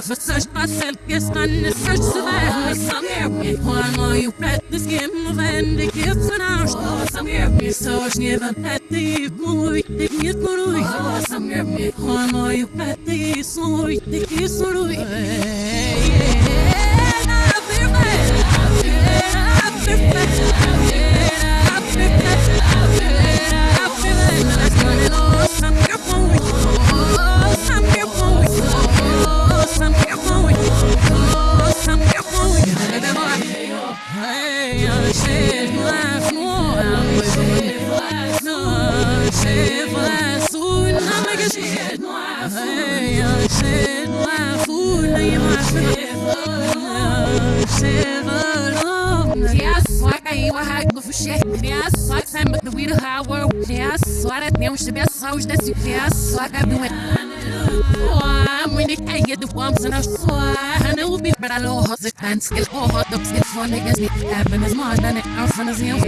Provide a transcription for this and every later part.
have researched myself, yes, my research survived. Some here, one more you pet the skin of Andy Gibbs and ours. Some here, research given pet the movie, the kiss movie. Some here, one more you pet the story, the kiss movie. I said, laugh more. I was in it, power. Yes, what a news to be a sound that's yes, like I'm doing. I'm when it can get the bumps and I'm so I know be but I know the fans get all hot dogs get fun against me. Happen is more than it I'm from the same.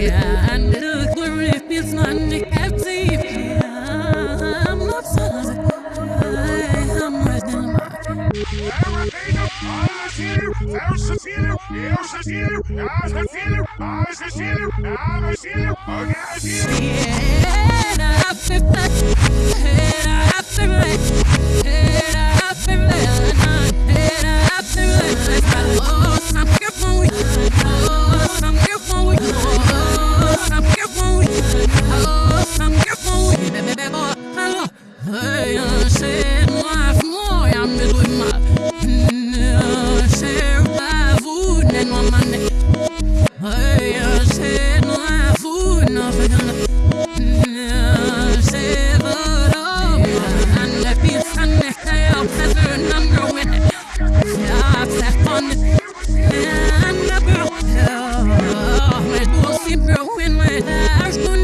And look, we're if it's not the captive. I'm not so I'm right in my. I'm a sinner, I'm a Cecílio, a Cecílio, a Cecílio, a sinner it ruined my life.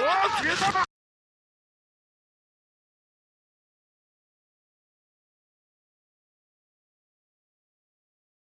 Oh,